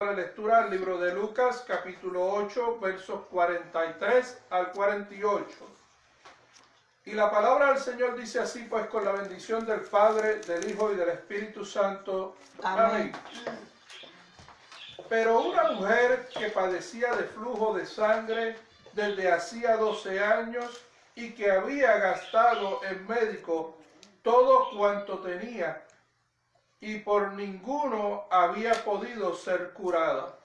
La lectura del libro de Lucas, capítulo 8, versos 43 al 48. Y la palabra del Señor dice así, pues con la bendición del Padre, del Hijo y del Espíritu Santo. Amén. Pero una mujer que padecía de flujo de sangre desde hacía 12 años y que había gastado en médico todo cuanto tenía y por ninguno había podido ser curada.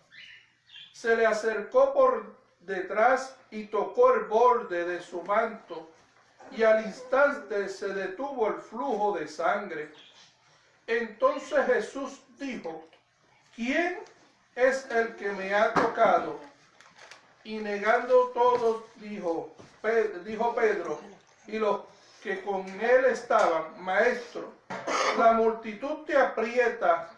Se le acercó por detrás y tocó el borde de su manto, y al instante se detuvo el flujo de sangre. Entonces Jesús dijo, ¿quién es el que me ha tocado? Y negando todos, dijo, dijo Pedro, y los que con él estaban, maestro, la multitud te aprieta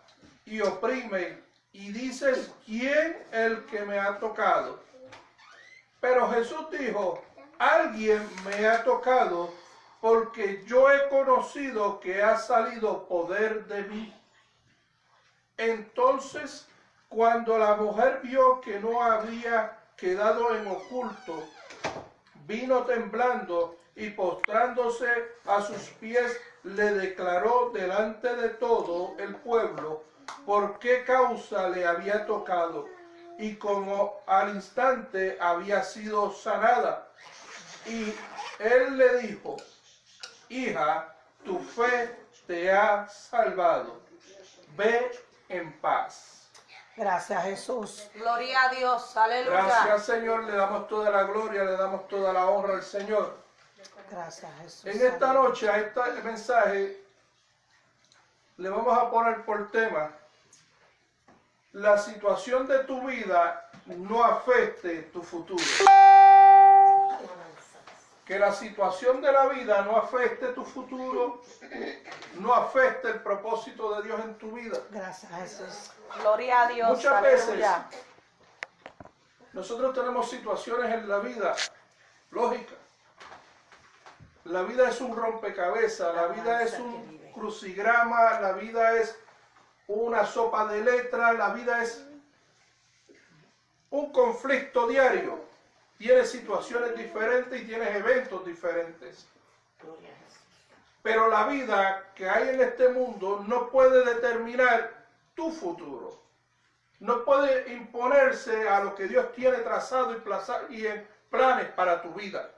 y oprime y dices, ¿quién el que me ha tocado? Pero Jesús dijo, alguien me ha tocado porque yo he conocido que ha salido poder de mí. Entonces, cuando la mujer vio que no había quedado en oculto, vino temblando y postrándose a sus pies le declaró delante de todo el pueblo por qué causa le había tocado y como al instante había sido sanada. Y él le dijo, hija, tu fe te ha salvado. Ve en paz. Gracias Jesús. Gloria a Dios. Aleluya. Gracias Señor. Le damos toda la gloria, le damos toda la honra al Señor. Gracias, Jesús. En esta noche, a este mensaje, le vamos a poner por tema la situación de tu vida no afecte tu futuro. Que la situación de la vida no afecte tu futuro, no afecte el propósito de Dios en tu vida. Gracias, Jesús. Gloria a Dios. Muchas veces nosotros tenemos situaciones en la vida lógicas la vida es un rompecabezas, la vida es un crucigrama, la vida es una sopa de letras, la vida es un conflicto diario. Tienes situaciones diferentes y tienes eventos diferentes. Pero la vida que hay en este mundo no puede determinar tu futuro. No puede imponerse a lo que Dios tiene trazado y, y en planes para tu vida.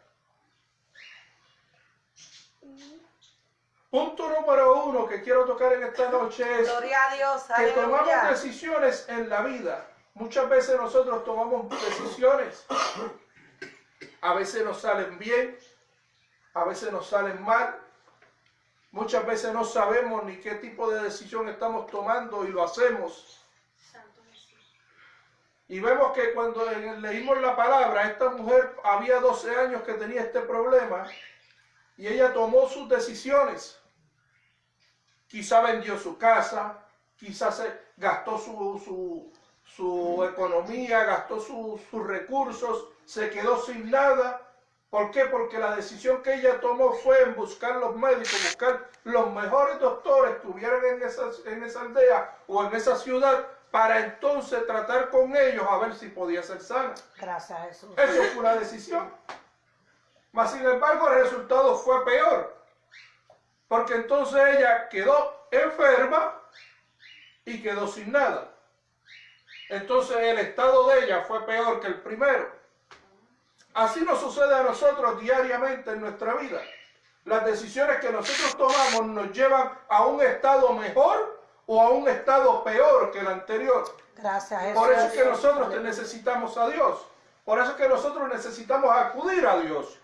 Punto número uno que quiero tocar en esta noche es que tomamos decisiones en la vida. Muchas veces nosotros tomamos decisiones. A veces nos salen bien, a veces nos salen mal. Muchas veces no sabemos ni qué tipo de decisión estamos tomando y lo hacemos. Y vemos que cuando leímos la palabra, esta mujer había 12 años que tenía este problema y ella tomó sus decisiones. Quizá vendió su casa, quizás gastó su, su, economía, gastó sus recursos, se quedó sin nada. ¿Por qué? Porque la decisión que ella tomó fue en buscar los médicos, buscar los mejores doctores que estuvieran en esa, en esa aldea o en esa ciudad para entonces tratar con ellos a ver si podía ser sana. Gracias a Jesús. Eso fue una decisión. Mas sin embargo el resultado fue peor. Porque entonces ella quedó enferma y quedó sin nada. Entonces el estado de ella fue peor que el primero. Así nos sucede a nosotros diariamente en nuestra vida. Las decisiones que nosotros tomamos nos llevan a un estado mejor o a un estado peor que el anterior. Gracias. Jesús. Por eso es que nosotros necesitamos a Dios. Por eso es que nosotros necesitamos acudir a Dios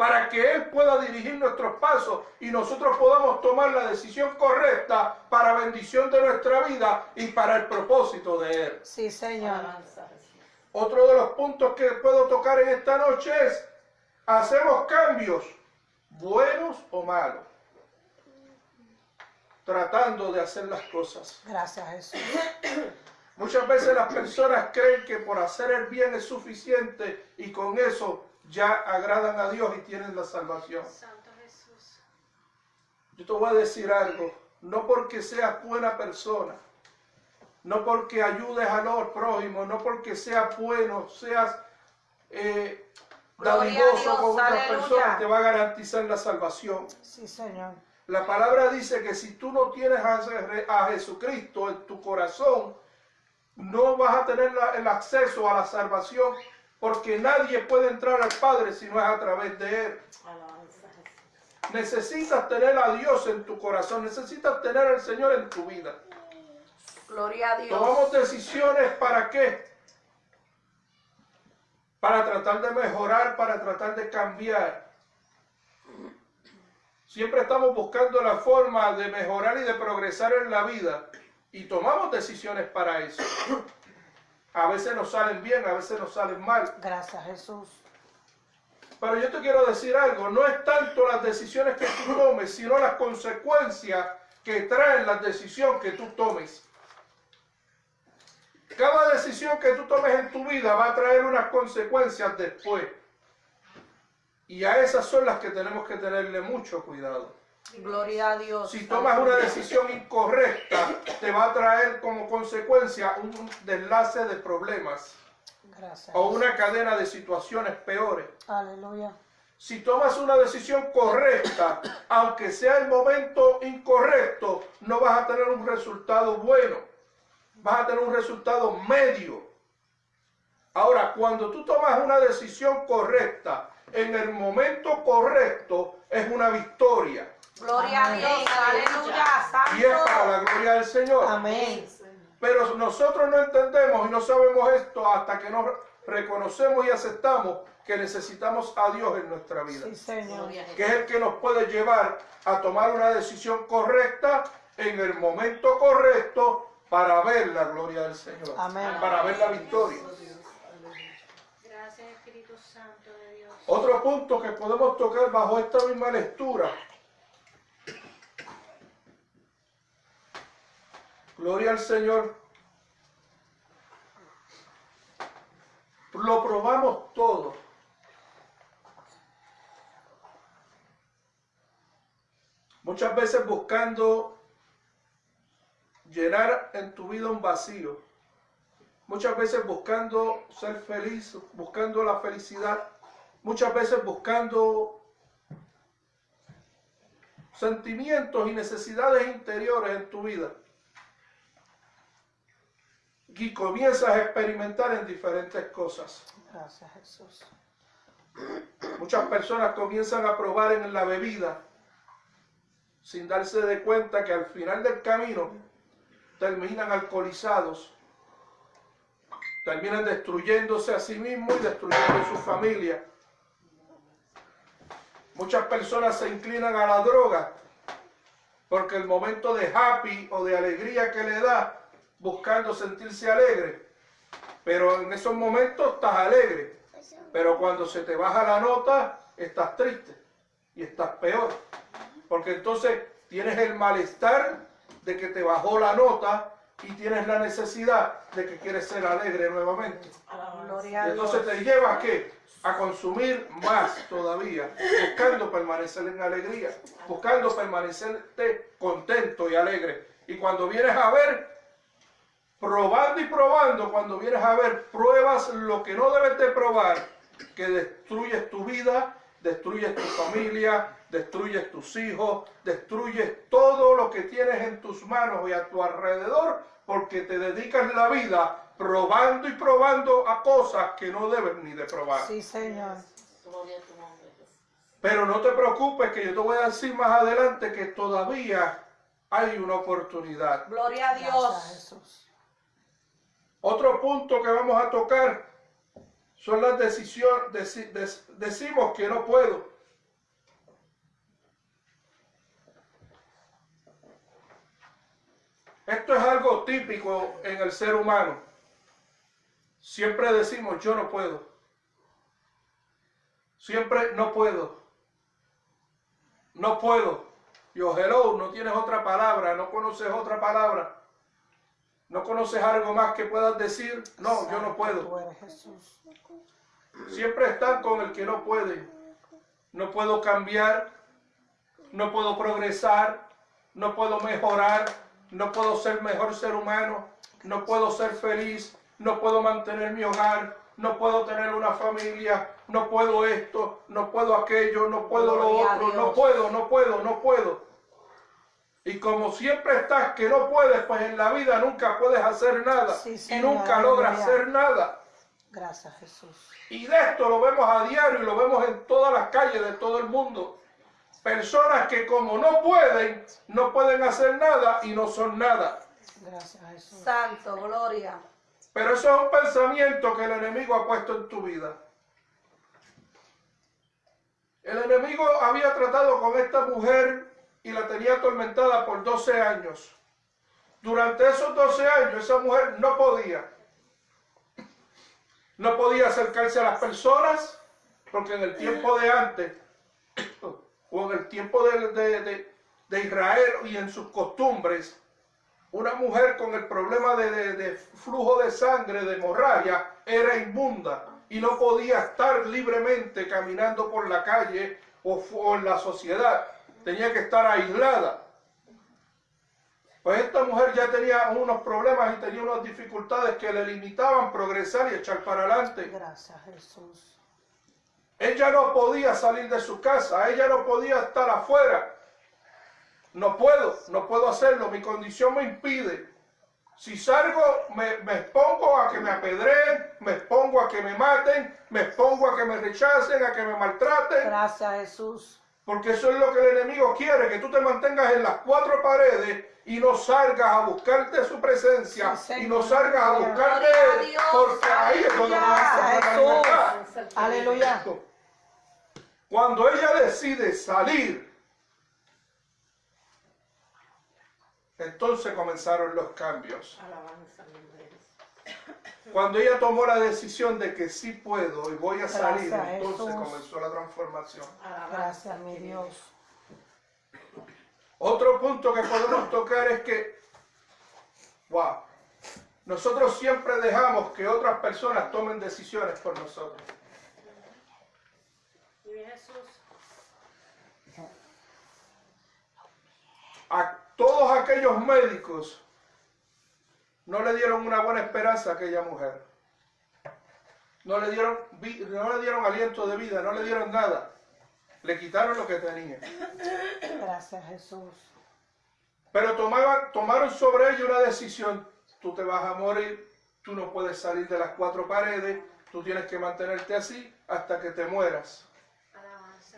para que Él pueda dirigir nuestros pasos y nosotros podamos tomar la decisión correcta para bendición de nuestra vida y para el propósito de Él. Sí, Señor. Otro de los puntos que puedo tocar en esta noche es, hacemos cambios, buenos o malos, tratando de hacer las cosas. Gracias, Jesús. Muchas veces las personas creen que por hacer el bien es suficiente y con eso ya agradan a Dios y tienen la salvación. Santo Jesús. Yo te voy a decir algo, no porque seas buena persona, no porque ayudes a los prójimos, no porque seas bueno, seas eh, dadivoso con otras aleluya. personas, te va a garantizar la salvación. Sí, Señor. La palabra dice que si tú no tienes a, a Jesucristo en tu corazón, no vas a tener la- el acceso a la salvación, porque nadie puede entrar al Padre si no es a través de Él. Necesitas tener a Dios en tu corazón, necesitas tener al Señor en tu vida. Gloria a Dios. Tomamos decisiones para qué? Para tratar de mejorar, para tratar de cambiar. Siempre estamos buscando la forma de mejorar y de progresar en la vida y tomamos decisiones para eso. A veces nos salen bien, a veces nos salen mal. Gracias, Jesús. Pero yo te quiero decir algo, no es tanto las decisiones que tú tomes, sino las consecuencias que traen la decisión que tú tomes. Cada decisión que tú tomes en tu vida va a traer unas consecuencias después. Y a esas son las que tenemos que tenerle mucho cuidado. Gloria a Dios. Si tomas una decisión incorrecta, te va a traer como consecuencia un deslace de problemas Gracias. o una cadena de situaciones peores. Aleluya. Si tomas una decisión correcta, aunque sea el momento incorrecto, no vas a tener un resultado bueno. Vas a tener un resultado medio. Ahora, cuando tú tomas una decisión correcta en el momento correcto, es una victoria. Gloria a. Dios. Aleluya. Y es para la Santo. gloria del Señor. Amén. Pero nosotros no entendemos y no sabemos esto hasta que nos reconocemos y aceptamos que necesitamos a Dios en nuestra vida. Sí, Señor. que es el que nos puede llevar a tomar una decisión correcta en el momento correcto para ver la gloria del Señor, Amén. para ver la victoria. Gracias, Espíritu Santo de Dios. Otro punto que podemos tocar bajo esta misma lectura. Gloria al Señor. Lo probamos todo. Muchas veces buscando llenar en tu vida un vacío. Muchas veces buscando ser feliz, buscando la felicidad. Muchas veces buscando sentimientos y necesidades interiores en tu vida. Y comienzas a experimentar en diferentes cosas. Gracias, Jesús. Muchas personas comienzan a probar en la bebida sin darse de cuenta que al final del camino terminan alcoholizados, terminan destruyéndose a sí mismos y destruyendo a su familia. Muchas personas se inclinan a la droga porque el momento de happy o de alegría que le da buscando sentirse alegre, pero en esos momentos estás alegre, pero cuando se te baja la nota estás triste y estás peor, porque entonces tienes el malestar de que te bajó la nota y tienes la necesidad de que quieres ser alegre nuevamente. Entonces te lleva a qué? A consumir más todavía, buscando permanecer en alegría, buscando permanecerte contento y alegre. Y cuando vienes a ver, probando y probando, cuando vienes a ver, pruebas lo que no debes de probar, que destruyes tu vida, destruyes tu familia, destruyes tus hijos, destruyes todo lo que tienes en tus manos y a tu alrededor, porque te dedicas la vida probando y probando a cosas que no debes ni de probar. Sí, Señor. Pero no te preocupes que yo te voy a decir más adelante que todavía hay una oportunidad. Gloria a Gracias, Dios. Jesús. Otro punto que vamos a tocar son las decisiones. deci- dec- decimos que no puedo. Esto es algo típico en el ser humano. Siempre decimos yo no puedo. Siempre no puedo. No puedo. Yo, hello, no tienes otra palabra, no conoces otra palabra. ¿No conoces algo más que puedas decir? No, yo no puedo. Siempre están con el que no puede. No puedo cambiar, no puedo progresar, no puedo mejorar, no puedo ser mejor ser humano. no puedo ser feliz, no puedo mantener mi hogar, no puedo tener una familia, no puedo esto, no puedo aquello, no puedo lo otro, no puedo, no puedo, no puedo. Y como siempre estás que no puedes, pues en la vida nunca puedes hacer nada Sí, y nunca logras hacer nada. Gracias, Jesús. Y de esto lo vemos a diario y lo vemos en todas las calles de todo el mundo. Personas que como no pueden, no pueden hacer nada y no son nada. Gracias, Jesús. Santo, gloria. Pero eso es un pensamiento que el enemigo ha puesto en tu vida. El enemigo había tratado con esta mujer y la tenía atormentada por 12 años. Durante esos 12 años esa mujer no podía. No podía acercarse a las personas porque en el tiempo de antes o en el tiempo de, de- de- de Israel y en sus costumbres, una mujer con el problema de, flujo de sangre, de hemorragia, era inmunda y no podía estar libremente caminando por la calle o, o en la sociedad. Tenía que estar aislada. Pues esta mujer ya tenía unos problemas y tenía unas dificultades que le limitaban progresar y echar para adelante. Gracias, Jesús. Ella no podía salir de su casa, ella no podía estar afuera. No puedo, no puedo hacerlo, mi condición me impide. Si salgo, me, me expongo a que me apedreen, me expongo a que me maten, me expongo a que me rechacen, a que me maltraten, Gracias, Jesús. Porque eso es lo que el enemigo quiere, que tú te mantengas en las cuatro paredes y no salgas a buscarte su presencia Sí, y no salgas a buscarte Dios, porque ahí es donde vas a. Jesús. Aleluya. Cuando ella decide salir, entonces comenzaron los cambios. Cuando ella tomó la decisión de que sí puedo y voy a salir, Gracias, entonces Jesús. comenzó la transformación. Gracias, mi Dios. Otro punto que podemos tocar es que, wow, nosotros siempre dejamos que otras personas tomen decisiones por nosotros. A todos aquellos médicos no le dieron una buena esperanza a aquella mujer. No le dieron, no le dieron aliento de vida, no le dieron nada. Le quitaron lo que tenía. Gracias, Jesús. Pero tomaban, tomaron sobre ella una decisión. Tú te vas a morir, tú no puedes salir de las cuatro paredes, tú tienes que mantenerte así hasta que te mueras.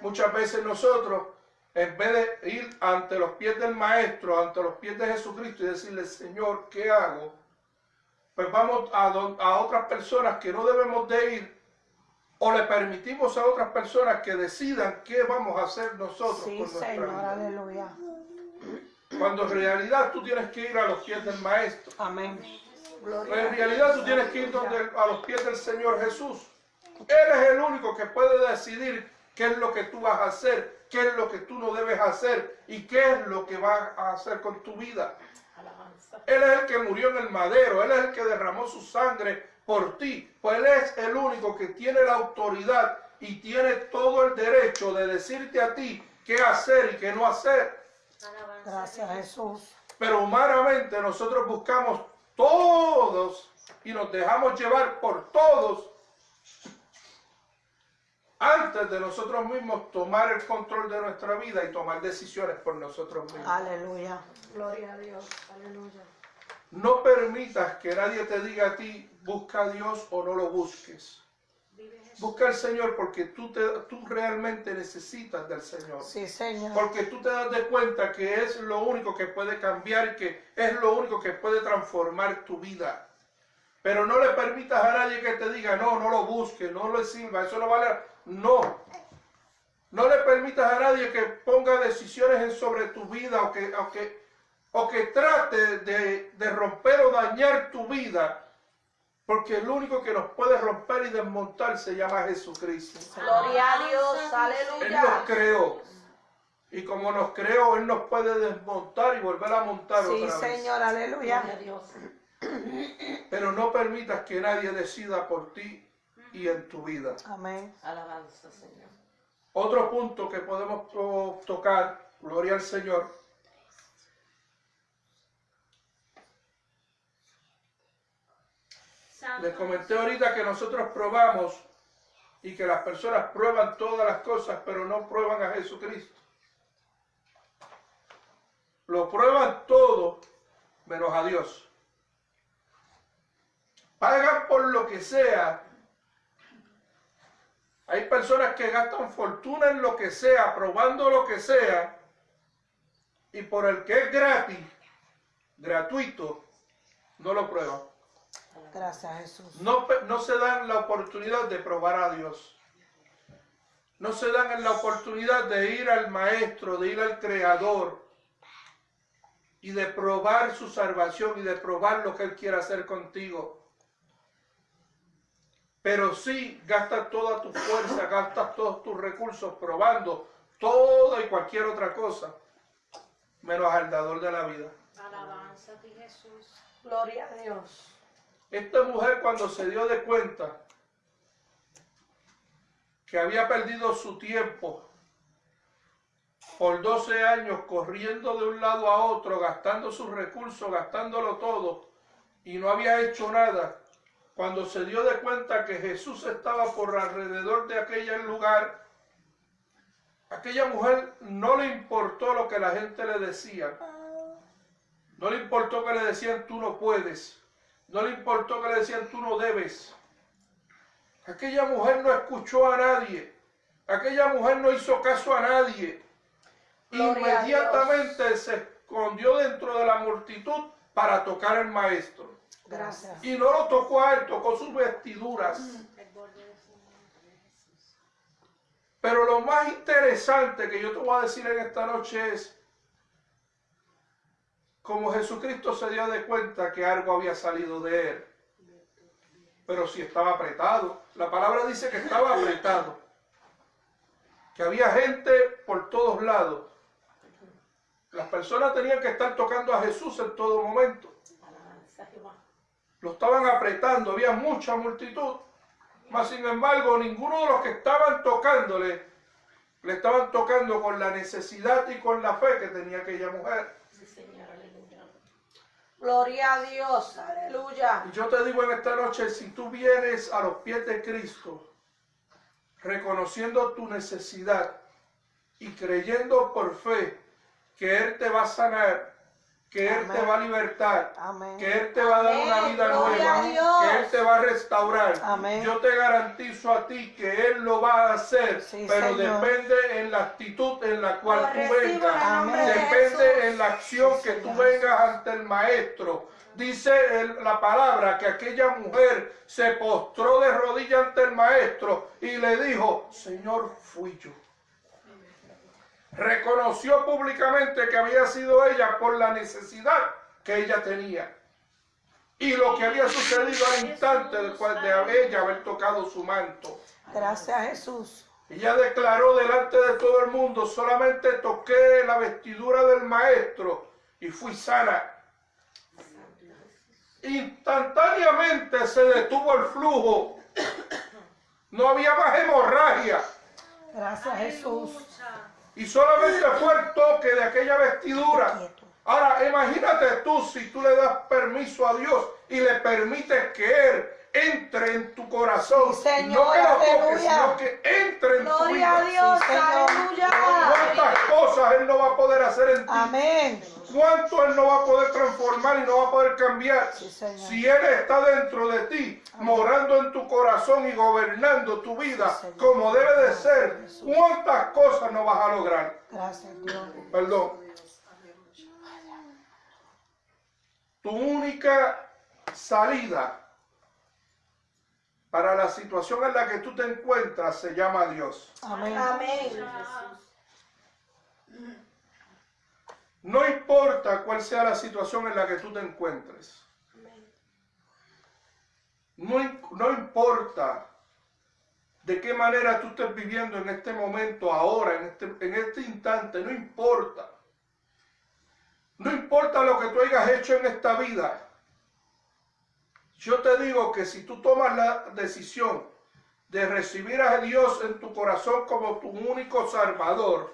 Muchas veces nosotros, en vez de ir ante los pies del Maestro, ante los pies de Jesucristo y decirle, Señor, ¿qué hago? Pues vamos a, a otras personas que no debemos de ir o le permitimos a otras personas que decidan qué vamos a hacer nosotros Sí, con nuestra Señor. vida. Aleluya. Cuando en realidad tú tienes que ir a los pies del Maestro. Amén. Gloria en realidad tú tienes que ir donde- a los pies del Señor Jesús. Él es el único que puede decidir qué es lo que tú vas a hacer, qué es lo que tú no debes hacer y qué es lo que vas a hacer con tu vida. Él es el que murió en el madero, Él es el que derramó su sangre por ti. Pues Él es el único que tiene la autoridad y tiene todo el derecho de decirte a ti qué hacer y qué no hacer. Alabanza. Gracias, Jesús. Pero humanamente nosotros buscamos todos y nos dejamos llevar por todos antes de nosotros mismos tomar el control de nuestra vida y tomar decisiones por nosotros mismos. Aleluya. Gloria a Dios. Aleluya. No permitas que nadie te diga a ti, busca a Dios o no lo busques. Busca al Señor porque tú, te, tú realmente necesitas del Señor. Sí, Señor. Porque tú te das de cuenta que es lo único que puede cambiar y que es lo único que puede transformar tu vida. Pero no le permitas a nadie que te diga, no, no lo busques, no lo sirva, eso no vale. No. No le permitas a nadie que ponga decisiones sobre tu vida o que, o que, o que trate de, de romper o dañar tu vida. Porque el único que nos puede romper y desmontar se llama Jesucristo. Gloria a Dios. Él nos Aleluya. creó. Y como nos creó, Él nos puede desmontar y volver a montar Sí, otra vez. Señor. Aleluya. Pero no permitas que nadie decida por ti y en tu vida. Amén. Alabanza, Señor. Otro punto que podemos oh, tocar, gloria al Señor, Les comenté ahorita que nosotros probamos y que las personas prueban todas las cosas, pero no prueban a Jesucristo. Lo prueban todo menos a Dios. Pagan por lo que sea. Hay personas que gastan fortuna en lo que sea, probando lo que sea, y por el que es gratis, gratuito, no lo prueban. Gracias, Jesús. No, no se dan la oportunidad de probar a Dios. No se dan la oportunidad de ir al Maestro, de ir al Creador y de probar su salvación y de probar lo que Él quiere hacer contigo. Pero sí gastas toda tu fuerza, gastas todos tus recursos probando toda y cualquier otra cosa, menos al dador de la vida. Alabanza a ti, Jesús. Gloria a Dios. Esta mujer cuando se dio de cuenta que había perdido su tiempo por 12 años corriendo de un lado a otro, gastando sus recursos, gastándolo todo, y no había hecho nada, cuando se dio de cuenta que Jesús estaba por alrededor de aquel lugar, aquella mujer no le importó lo que la gente le decía, no le importó que le decían tú no puedes. No le importó que le decían tú no debes. Aquella mujer no escuchó a nadie. Aquella mujer no hizo caso a nadie. Gloria a Inmediatamente se escondió dentro de la multitud para tocar al maestro. Gracias. Y no lo tocó a él, tocó sus vestiduras. Jesús. Pero lo más interesante que yo te voy a decir en esta noche es como Jesucristo se dio de cuenta que algo había salido de él. Pero si estaba apretado. La palabra dice que estaba apretado. Que había gente por todos lados. Las personas tenían que estar tocando a Jesús en todo momento. Lo estaban apretando, había mucha multitud. Mas sin embargo, ninguno de los que estaban tocándole, le estaban tocando con la necesidad y con la fe que tenía aquella mujer. Sí, Señor, aleluya. Gloria a Dios. Aleluya. Y yo te digo en esta noche, si tú vienes a los pies de Cristo, reconociendo tu necesidad y creyendo por fe que Él te va a sanar, que Él te va a libertar, Amén. que Él te va a dar una vida nueva, que Él te va a restaurar. Amén. Yo te garantizo a ti que Él lo va a hacer, Sí, pero Señor. depende en la actitud en la cual Lo tú vengas. de Depende en la acción que tú vengas ante el maestro. Dice el- la palabra que aquella mujer se postró de rodillas ante el maestro y le dijo, Señor, fui yo. Reconoció públicamente que había sido ella por la necesidad que ella tenía. Y lo que había sucedido al instante después de ella haber tocado su manto. Gracias, Jesús. Ella declaró delante de todo el mundo, solamente toqué la vestidura del maestro y fui sana. Instantáneamente se detuvo el flujo. No había más hemorragia. Gracias, Jesús. Y solamente fue el toque de aquella vestidura. Ahora, imagínate tú si tú le das permiso a Dios y le permites que Él entre en tu corazón. Sí, Señor, no que lo toques, sino que entre en tu Gloria a vida. Dios. Sí. Aleluya. ¿Cuántas cosas Él no va a poder hacer en ti? Amén. ¿Cuánto Él no va a poder transformar y no va a poder cambiar? Sí, Señor. Si Él está dentro de ti, morando en tu corazón y gobernando tu vida como debe de ser, ¿cuántas cosas no vas a lograr? Gracias, Dios. Perdón. Tu única salida para la situación en la que tú te encuentras se llama Dios. Amén. Amén. No importa cuál sea la situación en la que tú te encuentres. No, no importa de qué manera tú estés viviendo en este momento, ahora, en este, en este instante, no importa. No importa lo que tú hayas hecho en esta vida. Yo te digo que si tú tomas la decisión de recibir a Dios en tu corazón como tu único salvador,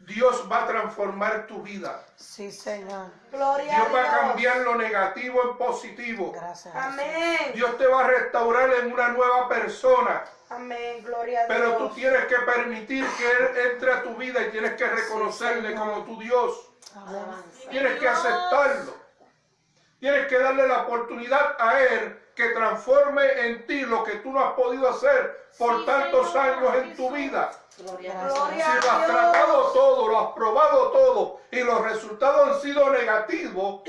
Dios va a transformar tu vida. Sí, Señor. Gloria Dios va a a Dios. cambiar lo negativo en positivo. Gracias. Amén. Dios te va a restaurar en una nueva persona. Amén. Gloria a Dios. Pero tú tienes que permitir que Él entre a tu vida y tienes que reconocerle como tu Dios. Amén. Alabanza. Tienes que aceptarlo. Tienes que darle la oportunidad a Él que transforme en ti lo que tú no has podido hacer por Sí, tantos Señor, años en tu vida. Gloria, Gracias. gloria Si a lo has Dios. tratado todo, lo has probado todo y los resultados han sido negativos,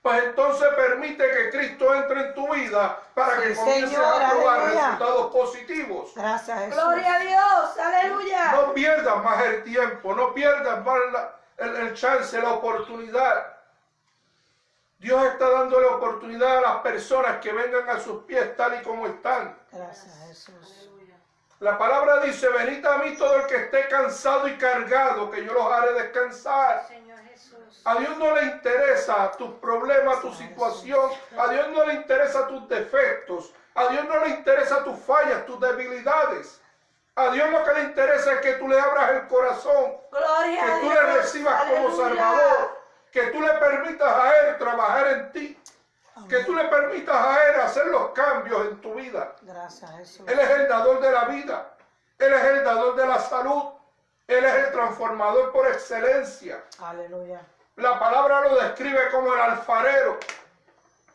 pues entonces permite que Cristo entre en tu vida para Sí, que comiences a probar aleluya. resultados positivos. Gracias, Jesús. Gloria a Dios. Aleluya. No pierdas más el tiempo, no pierdas más la- el, el chance, la oportunidad. Dios está dándole oportunidad a las personas que vengan a sus pies tal y como están. Gracias, Jesús. Aleluya. La palabra dice, venid a mí todo el que esté cansado y cargado, que yo los haré descansar. Señor Jesús. A Dios no le interesa tus problemas, tu situación. A Dios no le interesa tus defectos. A Dios no le interesa tus fallas, tus debilidades. A Dios lo que le interesa es que tú le abras el corazón, Gloria que a tú Dios. le recibas como. Salvador, que tú le permitas a Él trabajar en ti, que tú le permitas a Él hacer los cambios en tu vida. Gracias, Jesús. Él es el dador de la vida. Él es el dador de la salud. Él es el transformador por excelencia. Aleluya. La palabra lo describe como el alfarero.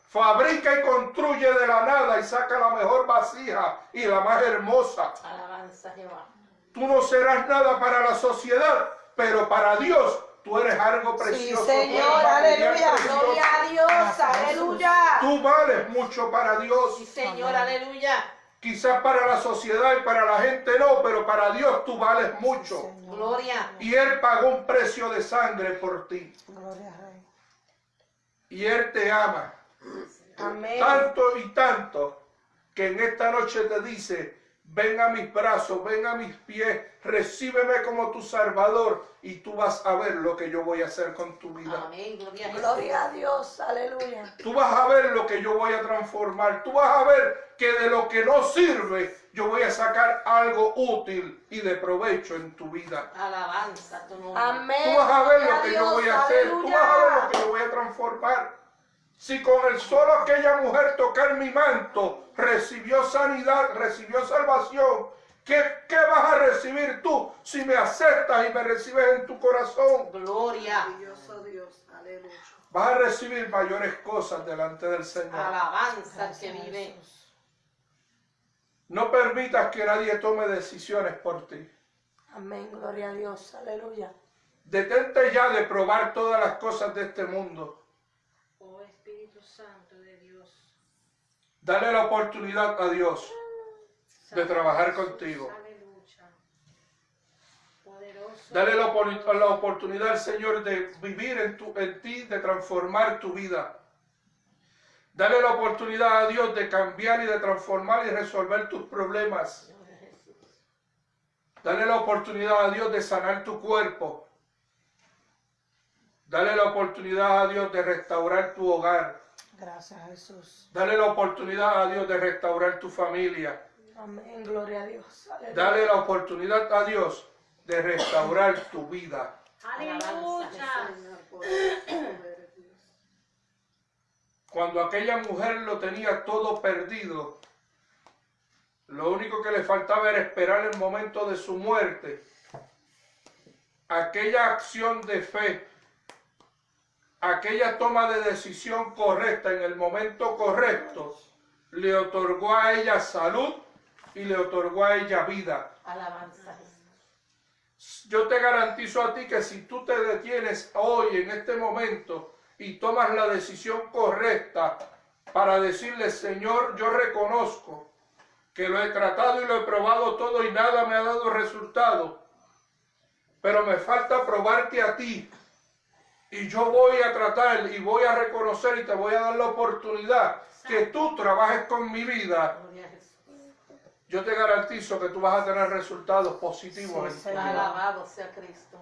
Fabrica y construye de la nada y saca la mejor vasija y la más hermosa. Alabanza Jehová. Tú no serás nada para la sociedad, pero para Dios tú eres algo precioso. eres Señor, aleluya. Gloria a Dios. Aleluya. Tú vales mucho para Dios. Sí, Señor. Aleluya. Quizás para la sociedad y para la gente no, pero para Dios tú vales mucho. Señor. Gloria. Y Él pagó un precio de sangre por ti. Gloria al Rey. Y Él te ama. Amén. Tanto y tanto que en esta noche te dice, ven a mis brazos, ven a mis pies, recíbeme como tu Salvador y tú vas a ver lo que yo voy a hacer con tu vida. Amén. Gloria a Jesús. Gloria a Dios. Aleluya. Tú vas a ver lo que yo voy a transformar. Tú vas a ver que de lo que no sirve, yo voy a sacar algo útil y de provecho en tu vida. Alabanza tu nombre. Amén. Tú vas a ver lo que yo voy a hacer. Tú vas a ver lo que yo voy a transformar. Si con el solo aquella mujer tocar mi manto recibió sanidad, recibió salvación, ¿qué, qué vas a recibir tú si me aceptas y me recibes en tu corazón? Gloria. Maravilloso Dios. Aleluya. Vas a recibir mayores cosas delante del Señor. Alabanza al que vive. No permitas que nadie tome decisiones por ti. Amén. Gloria a Dios. Aleluya. Detente ya de probar todas las cosas de este mundo. Oh Espíritu Santo de Dios. Dale la oportunidad a Dios de trabajar contigo. Dale la, la oportunidad al Señor de vivir en, tu, en ti, de transformar tu vida. Dale la oportunidad a Dios de cambiar y de transformar y resolver tus problemas. Dale la oportunidad a Dios de sanar tu cuerpo. Dale la oportunidad a Dios de restaurar tu hogar. Gracias, Jesús. Dale la oportunidad a Dios de restaurar tu familia. Amén. Gloria a Dios. Aleluya. Dale la oportunidad a Dios de restaurar tu vida. Aleluya. Cuando aquella mujer lo tenía todo perdido, lo único que le faltaba era esperar el momento de su muerte. Aquella acción de fe, aquella toma de decisión correcta en el momento correcto, le otorgó a ella salud y le otorgó a ella vida. Alabanza. Yo te garantizo a ti que si tú te detienes hoy, en este momento, y tomas la decisión correcta para decirle, Señor, yo reconozco que lo he tratado y lo he probado todo y nada me ha dado resultado, pero me falta probarte a ti. Y yo voy a tratar y voy a reconocer y te voy a dar la oportunidad que tú trabajes con mi vida. Gloria a Jesús. Yo te garantizo que tú vas a tener resultados positivos Sí, en tu vida. Alabado sea Cristo.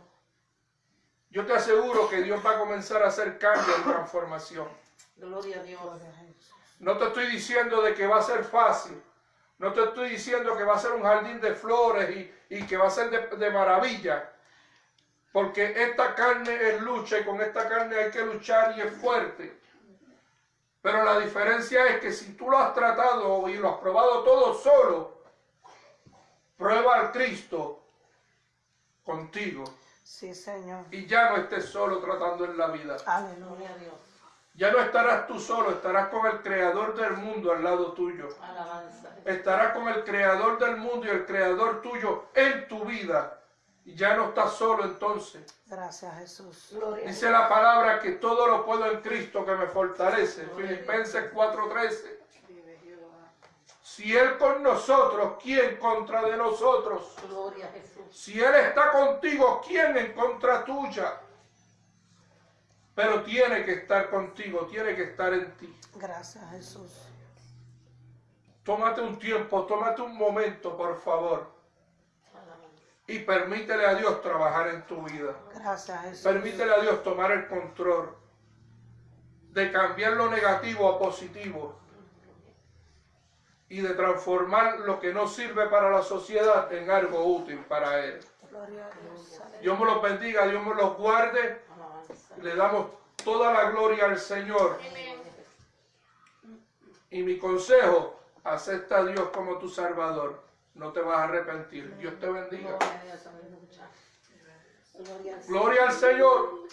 Yo te aseguro que Dios va a comenzar a hacer cambios y transformación. Gloria a Dios. Gloria a Jesús. No te estoy diciendo de que va a ser fácil. No te estoy diciendo que va a ser un jardín de flores y, y que va a ser de, de maravilla. Porque esta carne es lucha y con esta carne hay que luchar y es fuerte. Pero la diferencia es que si tú lo has tratado y lo has probado todo solo, prueba al Cristo contigo Sí, Señor. y ya no estés solo tratando en la vida. Aleluya. Dios. Ya no estarás tú solo, estarás con el creador del mundo al lado tuyo. Alabanza. Estarás con el creador del mundo y el creador tuyo en tu vida. Y ya no estás solo entonces. Gracias, Jesús. Gloria Dice la palabra que todo lo puedo en Cristo que me fortalece. Filipenses 4:13. Vive Jehová. Si Él con nosotros, ¿quién contra de nosotros? Gloria a Jesús. Si Él está contigo, ¿quién en contra tuya? Pero tiene que estar contigo, tiene que estar en ti. Gracias, Jesús. Tómate un tiempo, tómate un momento, por favor. Y permítele a Dios trabajar en tu vida. Gracias, Jesús. Permítele a Dios tomar el control de cambiar lo negativo a positivo y de transformar lo que no sirve para la sociedad en algo útil para Él. Gloria a Dios. Me los bendiga, Dios me los guarde. Le damos toda la gloria al Señor. Y mi consejo, acepta a Dios como tu Salvador. No te vas a arrepentir. Dios te bendiga. Gloria al Señor.